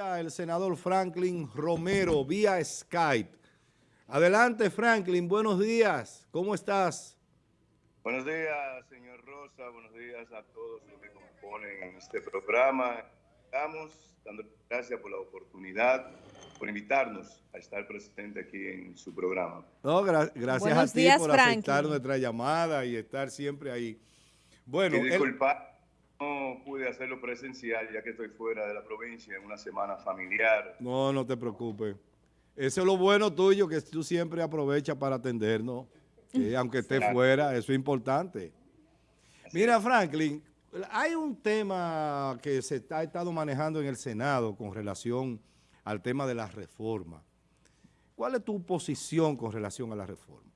ya el senador Franklin Romero vía Skype. Adelante Franklin, buenos días, ¿cómo estás? Buenos días, señor Rosa, buenos días a todos los que componen este programa. Estamos dando gracias por la oportunidad, por invitarnos a estar presente aquí en su programa. No, gracias a ti por aceptar nuestra llamada y estar siempre ahí. Bueno, y disculpa, no pude hacerlo presencial ya que estoy fuera de la provincia en una semana familiar. No, no te preocupes. Eso es lo bueno tuyo, que tú siempre aprovechas para atendernos, aunque esté fuera, eso es importante. Mira, Franklin, hay un tema que se ha estado manejando en el Senado con relación al tema de la reforma. ¿Cuál es tu posición con relación a la reforma?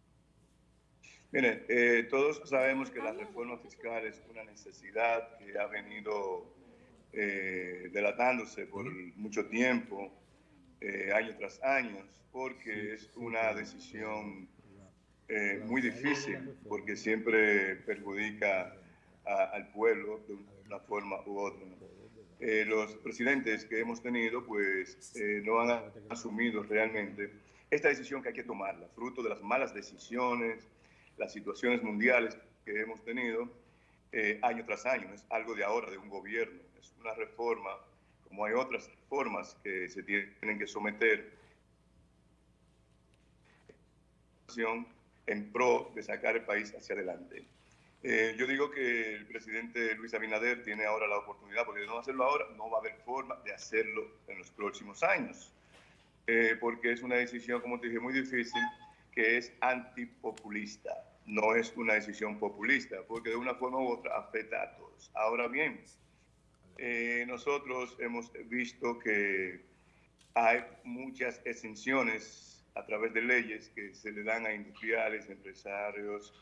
Miren, eh, todos sabemos que la reforma fiscal es una necesidad que ha venido eh, delatándose por mucho tiempo, eh, año tras año, porque es una decisión muy difícil, porque siempre perjudica al pueblo de una forma u otra. los presidentes que hemos tenido, pues, no han asumido realmente esta decisión que hay que tomarla, fruto de las malas decisiones, las situaciones mundiales que hemos tenido eh, año tras año. es algo de ahora, de un gobierno. Es una reforma, como hay otras reformas que se tienen que someter en pro de sacar el país hacia adelante. Eh, yo digo que el presidente Luis Abinader tiene ahora la oportunidad, porque de no hacerlo ahora, no va a haber forma de hacerlo en los próximos años, eh, porque es una decisión, como te dije, muy difícil, que es antipopulista. No es una decisión populista, porque de una forma u otra afecta a todos. Ahora bien, eh, nosotros hemos visto que hay muchas exenciones a través de leyes que se le dan a industriales, empresarios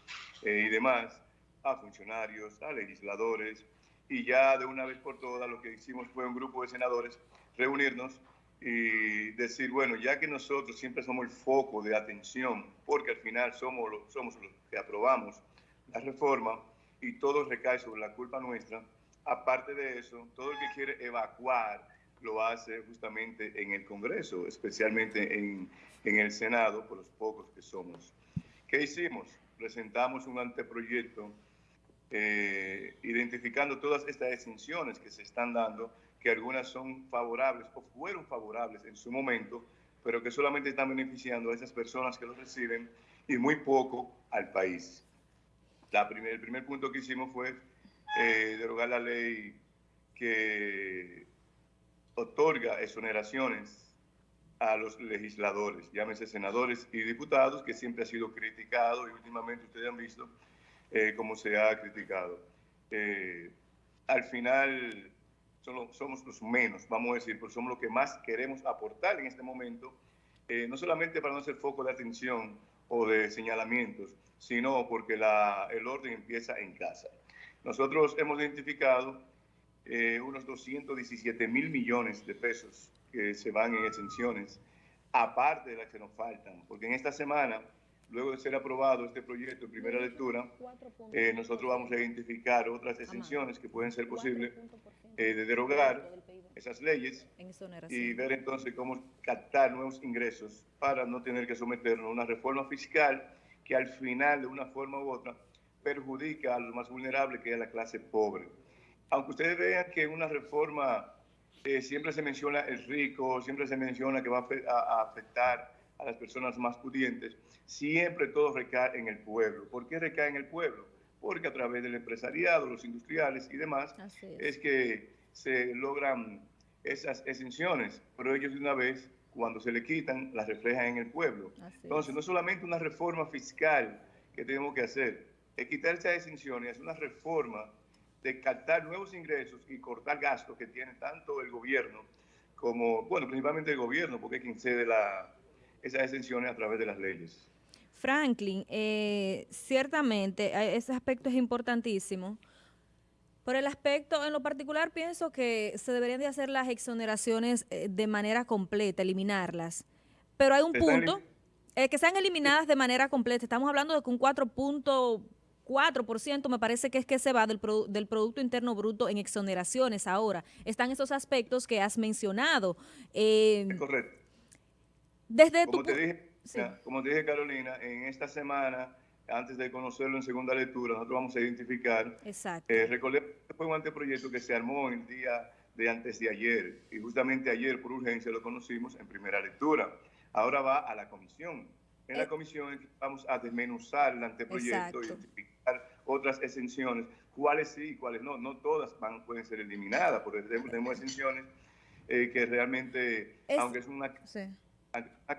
eh, y demás, a funcionarios, a legisladores, y ya de una vez por todas lo que hicimos fue un grupo de senadores reunirnos y decir, bueno, ya que nosotros siempre somos el foco de atención, porque al final somos, los, somos los que aprobamos la reforma y todo recae sobre la culpa nuestra, aparte de eso, todo el que quiere evacuar lo hace justamente en el Congreso, especialmente en, en el Senado, por los pocos que somos. ¿Qué hicimos? Presentamos un anteproyecto eh, identificando todas estas exenciones que se están dando que algunas son favorables o fueron favorables en su momento, pero que solamente están beneficiando a esas personas que los reciben y muy poco al país. La primer, el primer punto que hicimos fue eh, derogar la ley que otorga exoneraciones a los legisladores, llámese senadores y diputados, que siempre ha sido criticado y últimamente ustedes han visto eh, cómo se ha criticado. Eh, al final somos los menos, vamos a decir, porque somos los que más queremos aportar en este momento, eh, no solamente para no ser foco de atención o de señalamientos, sino porque la, el orden empieza en casa. Nosotros hemos identificado eh, unos 217 mil millones de pesos que se van en exenciones, aparte de las que nos faltan, porque en esta semana luego de ser aprobado este proyecto en primera lectura, eh, nosotros vamos a identificar otras exenciones que pueden ser posibles eh, de derogar esas leyes y ver entonces cómo captar nuevos ingresos para no tener que someternos a una reforma fiscal que al final, de una forma u otra, perjudica a los más vulnerables, que es la clase pobre. Aunque ustedes vean que una reforma eh, siempre se menciona el rico, siempre se menciona que va a afectar a las personas más pudientes, siempre todo recae en el pueblo. ¿Por qué recae en el pueblo? Porque a través del empresariado, los industriales y demás, es. que se logran esas exenciones, pero ellos de una vez, cuando se le quitan, las reflejan en el pueblo. Entonces, no es solamente una reforma fiscal que tenemos que hacer, es quitar esas exenciones, es una reforma de captar nuevos ingresos y cortar gastos que tiene tanto el gobierno como, bueno, principalmente el gobierno, porque es quien cede la, esas exenciones a través de las leyes. Franklin, eh, ciertamente eh, ese aspecto es importantísimo. Por el aspecto, en lo particular, pienso que se deberían de hacer las exoneraciones eh, de manera completa, eliminarlas. Pero hay un punto, que sean eliminadas de manera completa. Estamos hablando de que un 4 4% me parece que es que se va del, del Producto Interno Bruto en exoneraciones ahora. Están esos aspectos que has mencionado. Eh, correcto. Desde como, te dije, como te dije, Carolina, en esta semana, antes de conocerlo en segunda lectura, nosotros vamos a identificar. Exacto. Eh, recordemos que fue un anteproyecto que se armó el día de antes de ayer, y justamente ayer por urgencia lo conocimos en primera lectura. Ahora va a la comisión. En la eh. comisión vamos a desmenuzar el anteproyecto, identificar otras exenciones, cuáles sí y cuáles no. No todas van, pueden ser eliminadas, por ejemplo, tenemos exenciones eh, que realmente, aunque es una,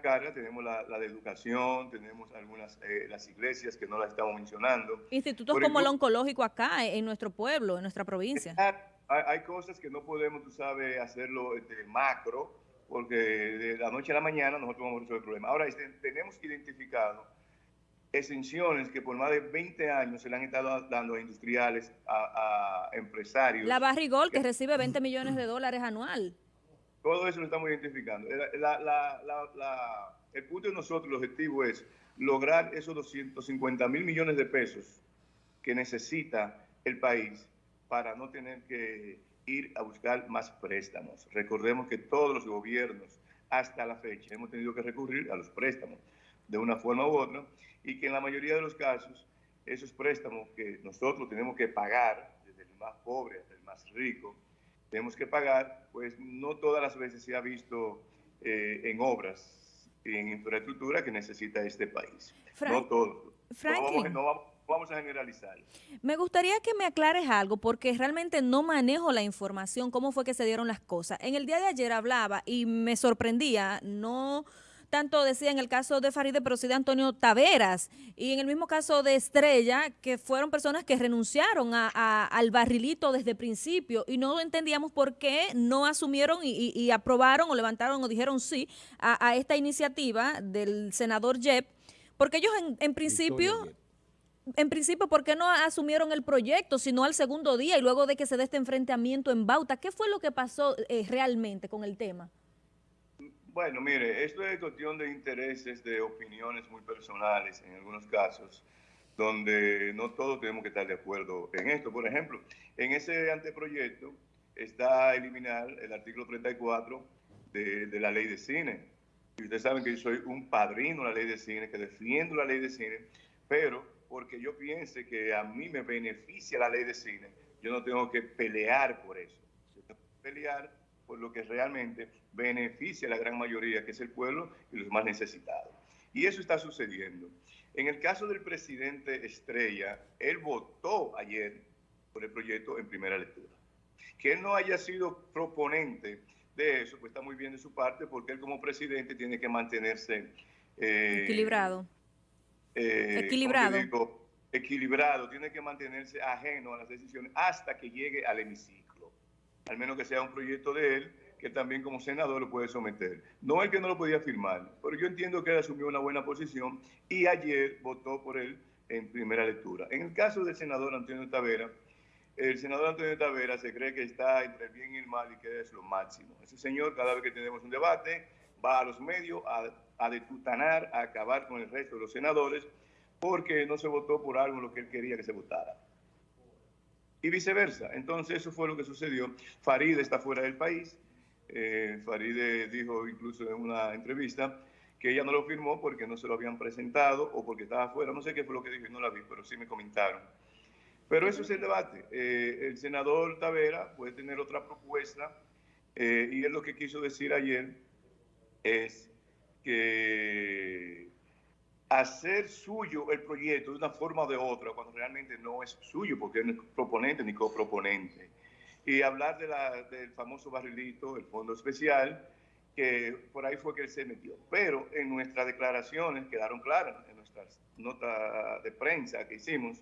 carga, tenemos la, de educación, tenemos algunas, eh, las iglesias que no las estamos mencionando. Institutos como el oncológico acá, en nuestro pueblo, en nuestra provincia. Hay, cosas que no podemos, tú sabes, hacerlo de macro, porque de la noche a la mañana nosotros vamos a resolver el problema. Ahora, este, tenemos identificado exenciones que por más de 20 años se le han estado dando a industriales, a, empresarios. La Barrigol, que, recibe 20 millones de dólares anual. Todo eso lo estamos identificando. el punto de nosotros, el objetivo es lograr esos 250 mil millones de pesos que necesita el país para no tener que ir a buscar más préstamos. Recordemos que todos los gobiernos hasta la fecha hemos tenido que recurrir a los préstamos de una forma u otra y que en la mayoría de los casos esos préstamos que nosotros tenemos que pagar, desde el más pobre hasta el más rico, tenemos que pagar, pues no todas las veces se ha visto eh, en obras y en infraestructura que necesita este país. no todos. no vamos vamos a generalizar. Me gustaría que me aclares algo, porque realmente no manejo la información, cómo fue que se dieron las cosas. En el día de ayer hablaba y me sorprendía, no tanto decía en el caso de Faride, pero sí de Antonio Taveras, y en el mismo caso de Estrella, que fueron personas que renunciaron al barrilito desde el principio, y no entendíamos por qué no asumieron y, aprobaron o levantaron o dijeron sí a, esta iniciativa del senador Jeb, porque ellos en, principio en principio, ¿por qué no asumieron el proyecto, sino al segundo día y luego de que se dé este enfrentamiento en Bauta? ¿Qué fue lo que pasó eh, realmente con el tema? Bueno, mire, esto es cuestión de intereses, de opiniones muy personales en algunos casos, donde no todos tenemos que estar de acuerdo en esto. Por ejemplo, en ese anteproyecto está eliminar el artículo 34 de, de la ley de cine. Y ustedes saben que yo soy un padrino de la ley de cine, que defiendo la ley de cine, pero porque yo piense que a mí me beneficia la ley de cine, yo no tengo que pelear por eso. Yo tengo que pelear por lo que realmente beneficia a la gran mayoría, que es el pueblo y los más necesitados. Y eso está sucediendo. En el caso del presidente Estrella, él votó ayer por el proyecto en primera lectura. Que él no haya sido proponente de eso, pues está muy bien de su parte, porque él como presidente tiene que mantenerse... Eh, equilibrado. Eh, equilibrado. equilibrado, tiene que mantenerse ajeno a las decisiones hasta que llegue al hemiciclo, al menos que sea un proyecto de él, que también como senador lo puede someter. No el que no lo podía firmar, pero yo entiendo que él asumió una buena posición y ayer votó por él en primera lectura. En el caso del senador Antonio Tavera, el senador Antonio Tavera se cree que está entre el bien y el mal y que es lo máximo. Ese señor, cada vez que tenemos un debate, va a los medios a a detutanar, a acabar con el resto de los senadores, porque no se votó por algo en lo que él quería que se votara. Y viceversa. Entonces eso fue lo que sucedió. Faride está fuera del país. Eh, Faride dijo incluso en una entrevista que ella no lo firmó porque no se lo habían presentado o porque estaba fuera. No sé qué fue lo que dijo, no la vi, pero sí me comentaron. Pero eso es el debate. Eh, el senador Tavera puede tener otra propuesta eh, y él lo que quiso decir ayer es que hacer suyo el proyecto de una forma o de otra, cuando realmente no es suyo, porque no es proponente ni coproponente. Y hablar de la, del famoso barrilito, el fondo especial, que por ahí fue que él se metió. Pero en nuestras declaraciones quedaron claras, en nuestras notas de prensa que hicimos,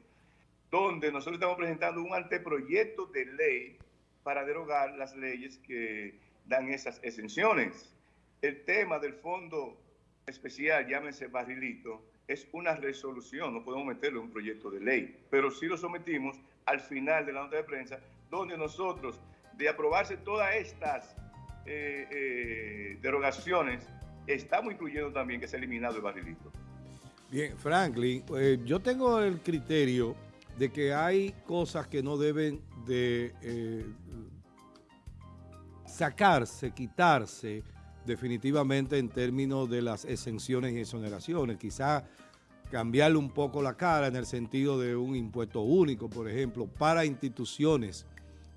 donde nosotros estamos presentando un anteproyecto de ley para derogar las leyes que dan esas exenciones el tema del fondo especial, llámese barrilito, es una resolución, no podemos meterlo en un proyecto de ley, pero sí lo sometimos al final de la nota de prensa, donde nosotros, de aprobarse todas estas eh, eh, derogaciones, estamos incluyendo también que se ha eliminado el barrilito. Bien, Franklin, eh, yo tengo el criterio de que hay cosas que no deben de sacarse, quitarse definitivamente en términos de las exenciones y exoneraciones. Quizá cambiarle un poco la cara en el sentido de un impuesto único, por ejemplo, para instituciones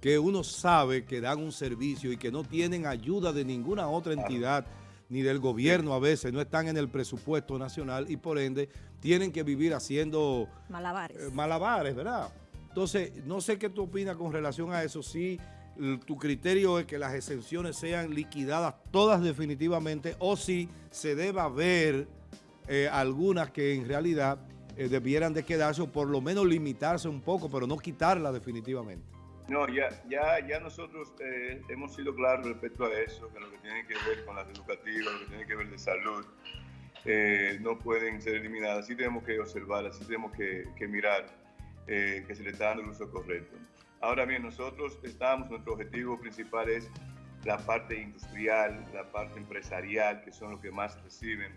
que uno sabe que dan un servicio y que no tienen ayuda de ninguna otra entidad ni del gobierno a veces, no están en el presupuesto nacional y por ende tienen que vivir haciendo... Malabares. Eh, malabares, ¿verdad? Entonces, no sé qué tú opinas con relación a eso, si tu criterio es que las exenciones sean liquidadas todas definitivamente o si se deba ver eh, algunas que en realidad eh, debieran de quedarse o por lo menos limitarse un poco, pero no quitarla definitivamente. No, ya, ya, ya nosotros eh, hemos sido claros respecto a eso, que lo que tiene que ver con las educativas, lo que tiene que ver de salud, no pueden ser eliminadas. Sí tenemos que observar, sí tenemos que, que mirar que se le está dando el uso correcto. Ahora bien, nosotros estamos, nuestro objetivo principal es la parte industrial, la parte empresarial, que son los que más reciben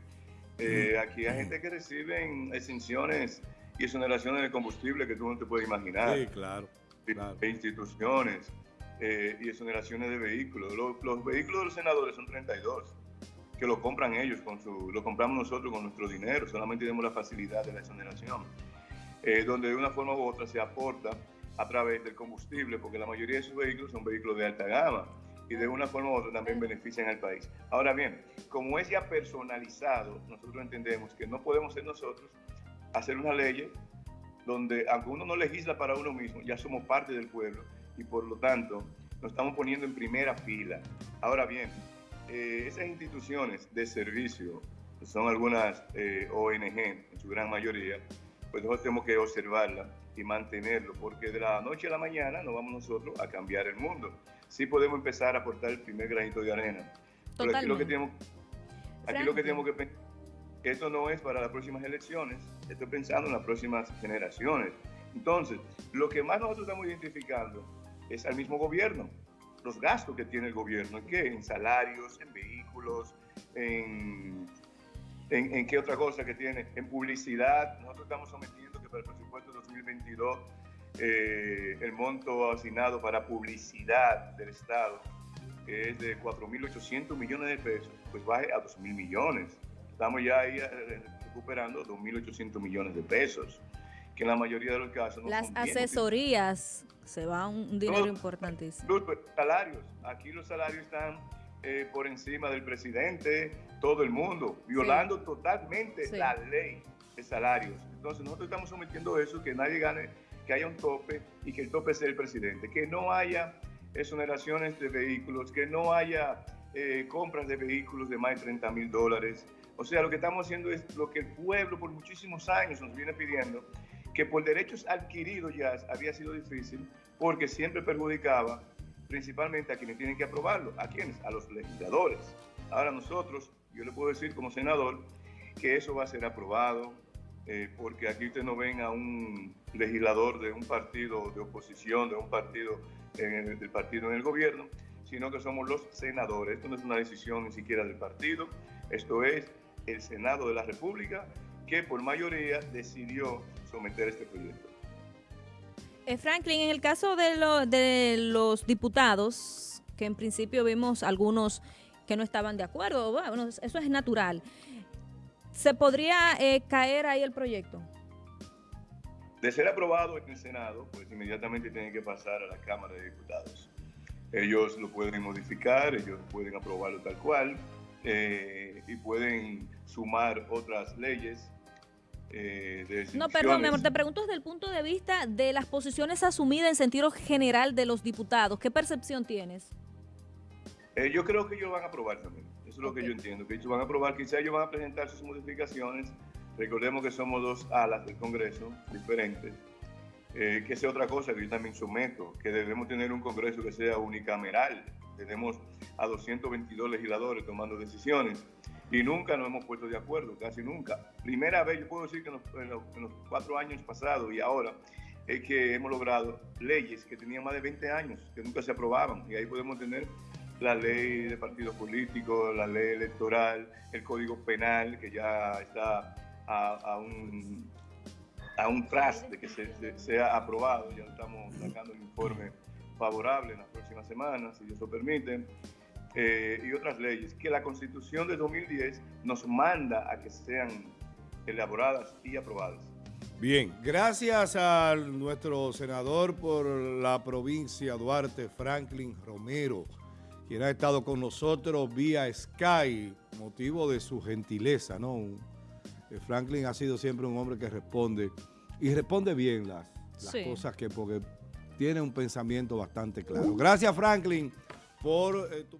eh, aquí hay gente que recibe exenciones y exoneraciones de combustible que tú no te puedes imaginar. Sí, claro. De instituciones eh, y exoneraciones de vehículos. Los, vehículos de los senadores son 32, que lo compran ellos, con su, lo compramos nosotros con nuestro dinero, solamente tenemos la facilidad de la exoneración, eh, donde de una forma u otra se aporta a través del combustible, porque la mayoría de esos vehículos son vehículos de alta gama y de una forma u otra también benefician al país. Ahora bien, como es ya personalizado, nosotros entendemos que no podemos ser nosotros hacer una ley donde, aunque uno no legisla para uno mismo, ya somos parte del pueblo y por lo tanto nos estamos poniendo en primera fila. Ahora bien, eh, esas instituciones de servicio, son algunas eh, ONG en su gran mayoría, pues nosotros tenemos que observarlas y mantenerlo, porque de la noche a la mañana no vamos nosotros a cambiar el mundo. Sí podemos empezar a aportar el primer granito de arena. Pero aquí lo que tenemos, aquí lo que, tenemos que pensar esto no es para las próximas elecciones, estoy pensando en las próximas generaciones. Entonces, lo que más nosotros estamos identificando es al mismo gobierno, los gastos que tiene el gobierno, ¿en qué? En salarios, en vehículos, en, en, en qué otra cosa que tiene, en publicidad. Nosotros estamos sometiendo que para el presupuesto 2022 eh, el monto asignado para publicidad del Estado, que es de 4.800 millones de pesos, pues baje a 2.000 millones. Estamos ya ahí eh, recuperando 2.800 millones de pesos, que en la mayoría de los casos... No Las asesorías se va un dinero importantísimo. Los salarios, aquí los salarios están eh, por encima del presidente, todo el mundo, violando totalmente la ley salarios. Entonces nosotros estamos sometiendo eso, que nadie gane, que haya un tope y que el tope sea el presidente, que no haya exoneraciones de vehículos, que no haya eh, compras de vehículos de más de 30 mil dólares. O sea, lo que estamos haciendo es lo que el pueblo por muchísimos años nos viene pidiendo, que por derechos adquiridos ya había sido difícil, porque siempre perjudicaba principalmente a quienes tienen que aprobarlo. ¿A quiénes? A los legisladores. Ahora nosotros, yo le puedo decir como senador, que eso va a ser aprobado, eh, porque aquí ustedes no ven a un legislador de un partido de oposición, de un partido del partido en el gobierno, sino que somos los senadores. Esto no es una decisión ni siquiera del partido, esto es el Senado de la República que por mayoría decidió someter este proyecto. Eh, Franklin, en el caso de, de los diputados, que en principio vimos algunos que no estaban de acuerdo, bueno, eso es natural. ¿Se podría eh, caer ahí el proyecto? De ser aprobado en el Senado, pues inmediatamente tiene que pasar a la Cámara de Diputados. Ellos lo pueden modificar, ellos pueden aprobarlo tal cual eh, y pueden sumar otras leyes. Eh, no, perdón, mi amor, te pregunto desde el punto de vista de las posiciones asumidas en sentido general de los diputados. ¿Qué percepción tienes? yo creo que ellos van a aprobar también es lo que yo entiendo, que ellos van a aprobar, quizá ellos van a presentar sus modificaciones. Recordemos que somos dos alas del Congreso diferentes. Eh, que sea otra cosa que yo también someto, que debemos tener un Congreso que sea unicameral. Tenemos a 222 legisladores tomando decisiones y nunca nos hemos puesto de acuerdo, casi nunca. Primera vez, yo puedo decir que en los, en los cuatro años pasados y ahora, es que hemos logrado leyes que tenían más de 20 años, que nunca se aprobaban, y ahí podemos tener la ley de partidos políticos, la ley electoral, el código penal, que ya está a, un, a un tras que se, se- sea aprobado. Ya estamos sacando un informe favorable en las próximas semanas, si Dios lo permite. eh, y otras leyes, que la Constitución de 2010 nos manda a que sean elaboradas y aprobadas. Bien, gracias a nuestro senador por la provincia Duarte, Franklin Romero, quien ha estado con nosotros vía Sky, motivo de su gentileza, ¿no? Eh, Franklin ha sido siempre un hombre que responde, y responde bien las, las Sí. cosas que, porque tiene un pensamiento bastante claro. Gracias, Franklin, por eh, tu...